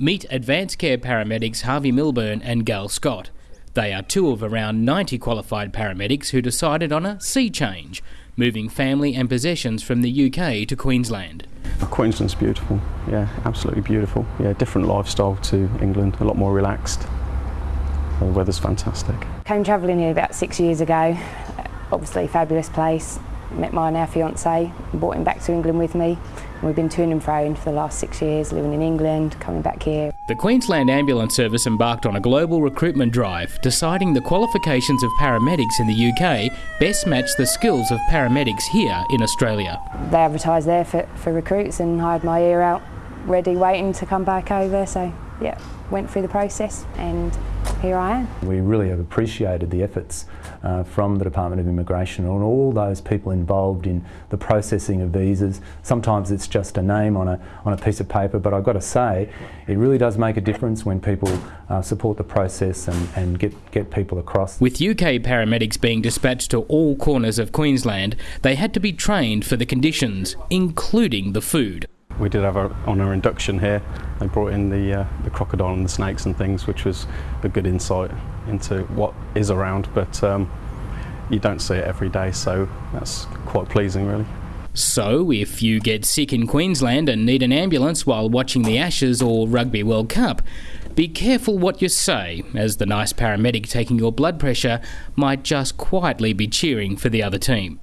Meet Advanced Care paramedics Harvey Milburn and Gail Scott. They are two of around 90 qualified paramedics who decided on a sea change, moving family and possessions from the UK to Queensland. Oh, Queensland's beautiful, yeah, absolutely beautiful. Yeah, different lifestyle to England, a lot more relaxed. The weather's fantastic. Came travelling here about six years ago. Obviously, fabulous place. Met my now fiance, brought him back to England with me. We've been to and fro for the last six years, living in England, coming back here. The Queensland Ambulance Service embarked on a global recruitment drive, deciding the qualifications of paramedics in the UK best match the skills of paramedics here in Australia. They advertised there for, for recruits and I had my ear out, ready, waiting to come back over. So, yeah, went through the process and here I am. We really have appreciated the efforts uh, from the Department of Immigration and all those people involved in the processing of visas. Sometimes it's just a name on a, on a piece of paper, but I've got to say, it really does make a difference when people uh, support the process and, and get, get people across. With UK paramedics being dispatched to all corners of Queensland, they had to be trained for the conditions, including the food we did have a, on our induction here, they brought in the, uh, the crocodile and the snakes and things, which was a good insight into what is around, but um, you don't see it every day, so that's quite pleasing, really. So, if you get sick in Queensland and need an ambulance while watching the Ashes or Rugby World Cup, be careful what you say, as the nice paramedic taking your blood pressure might just quietly be cheering for the other team.